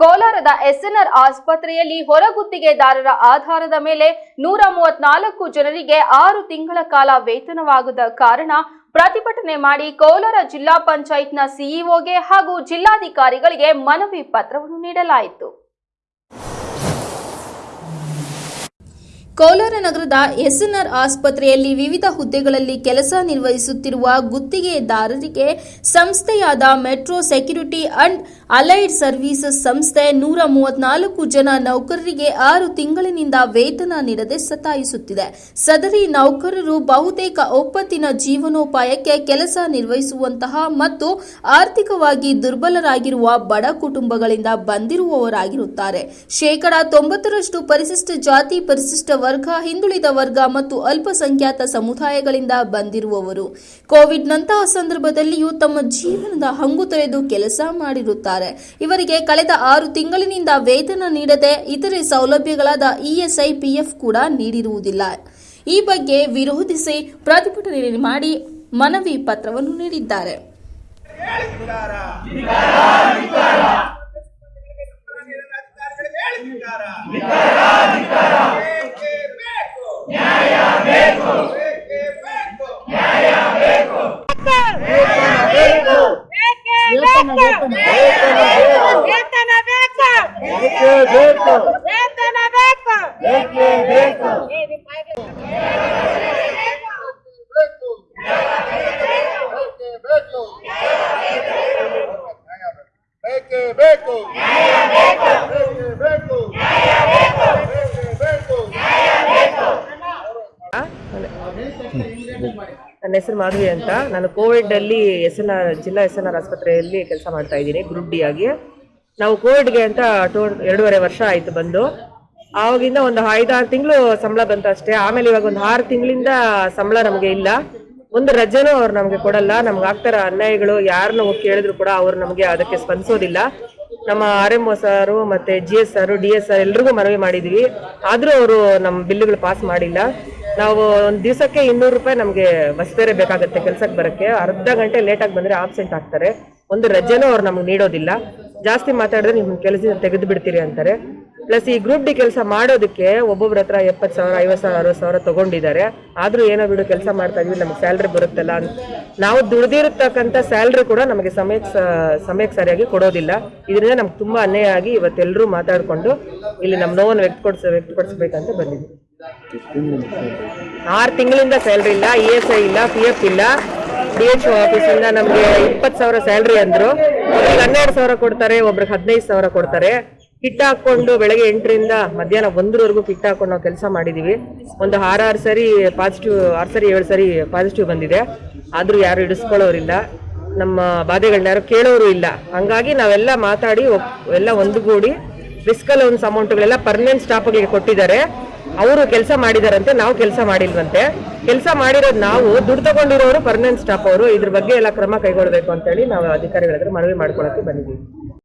ಕೋಲಾರದ ಎಸ್ಎನ್ಆರ್ ಆಸ್ಪತ್ರೆಯಲ್ಲಿ ಹೊರಗುತ್ತಿಗೆದಾರರ ಆಧಾರದ ಮೇಲೆ ನೂರ ಮೂವತ್ನಾಲ್ಕು ಜನರಿಗೆ ಆರು ತಿಂಗಳ ಕಾಲ ವೇತನವಾಗದ ಕಾರಣ ಪ್ರತಿಭಟನೆ ಮಾಡಿ ಕೋಲಾರ ಜಿಲ್ಲಾ ಪಂಚಾಯತ್ನ ಸಿಇಒಗೆ ಹಾಗೂ ಜಿಲ್ಲಾಧಿಕಾರಿಗಳಿಗೆ ಮನವಿ ಪತ್ರವನ್ನು ನೀಡಲಾಯಿತು. ಕೋಲಾರ ನಗರದ ಎಸ್ಎನ್ಆರ್ ಆಸ್ಪತ್ರೆಯಲ್ಲಿ ವಿವಿಧ ಹುದ್ದೆಗಳಲ್ಲಿ ಕೆಲಸ ನಿರ್ವಹಿಸುತ್ತಿರುವ ಗುತ್ತಿಗೆದಾರರಿಗೆ ಸಂಸ್ಥೆಯಾದ metro security and allied services ಸಂಸ್ಥೆ ನೂರ ಮೂವತ್ನಾಲ್ಕು ಜನ ನೌಕರರಿಗೆ ಆರು ತಿಂಗಳಿನಿಂದ ವೇತನ ನೀಡದೆ ಸತಾಯಿಸುತ್ತಿದೆ. ಸದರಿ ನೌಕರರು ಬಹುತೇಕ ಒಪ್ಪತ್ತಿನ ಜೀವನೋಪಾಯಕ್ಕೆ ಕೆಲಸ ನಿರ್ವಹಿಸುವಂತಹ ಮತ್ತು ಆರ್ಥಿಕವಾಗಿ ದುರ್ಬಲರಾಗಿರುವ ಬಡ ಕುಟುಂಬಗಳಿಂದ ಬಂದಿರುವವರಾಗಿರುತ್ತಾರೆ. ಶೇಕಡಾ ತೊಂಬತ್ತರಷ್ಟು ಪರಿಶಿಷ್ಟ ಜಾತಿ ಪರಿಶಿಷ್ಟ ವರ್ಗ, ಹಿಂದುಳಿದ ವರ್ಗ ಮತ್ತು ಅಲ್ಪಸಂಖ್ಯಾತ ಸಮುದಾಯಗಳಿಂದ ಬಂದಿರುವವರು. ಕೋವಿಡ್ನಂತಹ ಸಂದರ್ಭದಲ್ಲಿಯೂ ತಮ್ಮ ಜೀವನದ ಹಂಗು ತೊರೆದು ಕೆಲಸ ಮಾಡಿರುತ್ತಾರೆ. ಇವರಿಗೆ ಕಳೆದ ಆರು ತಿಂಗಳಿನಿಂದ ವೇತನ ನೀಡದೆ ಇತರೆ ಸೌಲಭ್ಯಗಳಾದ ಇಎಸ್ಐ ಪಿಎಫ್ ಕೂಡ ನೀಡಿರುವುದಿಲ್ಲ. ಈ ಬಗ್ಗೆ ವಿರೋಧಿಸಿ ಪ್ರತಿಭಟನೆ ಮಾಡಿ ಮನವಿ ಪತ್ರವನ್ನು ನೀಡಿದ್ದಾರೆ. Vete, Vete, Vete, Vete, Vete, Vete, ನನ್ನ ಹೆಸರು ಮಾಧವಿ ಅಂತ. ನಾನು ಕೋವಿಡ್ ಅಲ್ಲಿ ಎಸ್ ಎನ್ ಆರ್ ಜಿಲ್ಲಾ ಎಸ್ ಎನ್ ಆರ್ ಆಸ್ಪತ್ರೆಯಲ್ಲಿ ಕೆಲಸ ಮಾಡ್ತಾ ಇದ್ದೀನಿ ಗ್ರೂಪ್ ಡಿ ಆಗಿ. ನಾವು ಕೋವಿಡ್ಗೆ ಅಂತ ಟೋ ಎರಡೂವರೆ ವರ್ಷ ಆಯ್ತು ಬಂದು. ಆವಾಗಿಂದ ಒಂದು ಐದಾರು ತಿಂಗಳು ಸಂಬಳ ಬಂತು ಅಷ್ಟೇ. ಆಮೇಲೆ ಇವಾಗ ಒಂದು ಆರು ತಿಂಗಳಿಂದ ಸಂಬಳ ನಮಗೆ ಇಲ್ಲ. ಒಂದು ರಜೆನೂ ಅವ್ರು ನಮಗೆ ಕೊಡಲ್ಲ. ನಮ್ಗೆ ಆಗ್ತಾರ ಅನ್ಯಾಯಗಳು ಯಾರನ್ನ ಹೋಗಿ ಕೇಳಿದ್ರು ಕೂಡ ಅವ್ರು ನಮಗೆ ಅದಕ್ಕೆ ಸ್ಪಂದಿಸೋದಿಲ್ಲ. ನಮ್ಮ ಆರ್ ಎಂ ಒ ಸಾರು ಮತ್ತೆ G S D S D S R ಎಲ್ರಿಗೂ ಮನವಿ ಮಾಡಿದ್ವಿ. ಆದರೂ ಅವರು ನಮ್ಮ ಬಿಲ್ಲುಗಳು ಪಾಸ್ ಮಾಡಿಲ್ಲ. ನಾವು ಒಂದು ದಿವಸಕ್ಕೆ ಇನ್ನೂರು ರೂಪಾಯಿ ನಮಗೆ ಬಸ್ ಬೇರೆ ಬೇಕಾಗುತ್ತೆ ಕೆಲ್ಸಕ್ಕೆ ಬರಕ್ಕೆ. ಅರ್ಧ ಗಂಟೆ ಲೇಟಾಗಿ ಬಂದ್ರೆ ಆಬ್ಸೆಂಟ್ ಆಗ್ತಾರೆ. ಒಂದು ರಜೆನೂ ಅವ್ರು ನಮ್ಗೆ ನೀಡೋದಿಲ್ಲ. ಜಾಸ್ತಿ ಮಾತಾಡಿದ್ರೆ ನಿಮ್ಮ ಕೆಲಸ ತೆಗೆದು ಬಿಡ್ತೀರಿ ಅಂತಾರೆ. ಪ್ಲಸ್ ಈ ಗ್ರೂಪ್ ಡಿ ಕೆಲಸ ಮಾಡೋದಕ್ಕೆ ಒಬ್ಬೊಬ್ರ ಹತ್ರ ಎಪ್ಪತ್ತು ಸಾವಿರ, ಐವತ್ತು ಸಾವಿರ, ಅರವತ್ತು ಸಾವಿರ ತಗೊಂಡಿದ್ದಾರೆ. ಆದ್ರೂ ಏನೋ ಬಿಡು ಕೆಲಸ ಮಾಡ್ತಾ ಇದೀವಿ, ನಮ್ಗೆ ಸ್ಯಾಲ್ರಿ ಬರುತ್ತಲ್ಲ ನಾವು ದುಡ್ದಿರತಕ್ಕಂಥ ಸ್ಯಾಲ್ರಿ ಕೂಡ ನಮಗೆ ಸಮಯಕ್ಕೆ ಸಮಯಕ್ಕೆ ಸರಿಯಾಗಿ ಕೊಡೋದಿಲ್ಲ. ಇದರಿಂದ ನಮ್ಗೆ ತುಂಬಾ ಅನ್ಯಾಯ ಆಗಿ ಇವತ್ತೆಲ್ಲರೂ ಮಾತಾಡ್ಕೊಂಡು ಇಲ್ಲಿ ನಮ್ಮ ನೋವನ್ನು ವ್ಯಕ್ತಪಡಿಸ, ವ್ಯಕ್ತಪಡಿಸ್ಬೇಕಂತ ಬಂದಿದ್ವಿ ಆರು ತಿಂಗಳಿಂದ ಸ್ಯಾಲ್ರಿ ಇಲ್ಲ ಇ ಎಸ್ ಐ ಇಲ್ಲ ಪಿ ಎಫ್ ಇಲ್ಲ. ಡಿ ಎಚ್ ಆಫೀಸಿಂದ ನಮಗೆ ಇಪ್ಪತ್ತು ಸಾವಿರ ಸ್ಯಾಲ್ರಿ ಅಂದ್ರು. ಒಬ್ರಿಗೆ ಹನ್ನೆರಡು ಸಾವಿರ ಕೊಡ್ತಾರೆ, ಒಬ್ರಿಗೆ ಹದಿನೈದು ಸಾವಿರ ಕೊಡ್ತಾರೆ. ಕಿಟ್ ಹಾಕೊಂಡು ಬೆಳಗ್ಗೆ ಎಂಟರಿಂದ ಮಧ್ಯಾಹ್ನ ಒಂದರವರೆಗೂ ಕಿಟ್ ಹಾಕೊಂಡು ನಾವು ಕೆಲಸ ಮಾಡಿದೀವಿ. ಒಂದು ಆರಾರು ಸರಿ ಪಾಸಿಟಿವ್ ಆರು ಸರಿ ಏಳು ಸರಿ ಪಾಸಿಟಿವ್ ಬಂದಿದೆ. ಆದ್ರೂ ಯಾರು ಇಡಿಸ್ಕೊಳ್ಳೋರಿಲ್ಲ ನಮ್ಮ ಬಾಧೆಗಳನ್ನ ಯಾರು ಕೇಳೋರು ಇಲ್ಲ. ಹಂಗಾಗಿ ನಾವೆಲ್ಲ ಮಾತಾಡಿ ಎಲ್ಲ ಒಂದುಗೂಡಿ ರಿಸ್ಕಲ್ ಒಂದು ಅಮೌಂಟ್ಗಳೆಲ್ಲ ಪರ್ಮನೆಂಟ್ ಸ್ಟಾಫ್ಗಳಿಗೆ ಕೊಟ್ಟಿದ್ದಾರೆ. ಅವರು ಕೆಲಸ ಮಾಡಿದಾರಂತೆ, ನಾವು ಕೆಲಸ ಮಾಡಿಲ್ವಂತೆ. ಕೆಲಸ ಮಾಡಿರೋದು ನಾವು, ದುಡ್ಡು ತಗೊಂಡಿರೋರು ಪರ್ಮನೆಂಟ್ ಸ್ಟಾಫ್ ಅವರು, ಇದ್ರ ಬಗ್ಗೆ ಎಲ್ಲ ಕ್ರಮ ಕೈಗೊಳ್ಬೇಕು ಅಂತೇಳಿ ನಾವು ಅಧಿಕಾರಿಗಳ ಹತ್ರ ಮನವಿ ಮಾಡ್ಕೊಳಕ್ಕೆ ಬಂದಿದ್ದೀವಿ.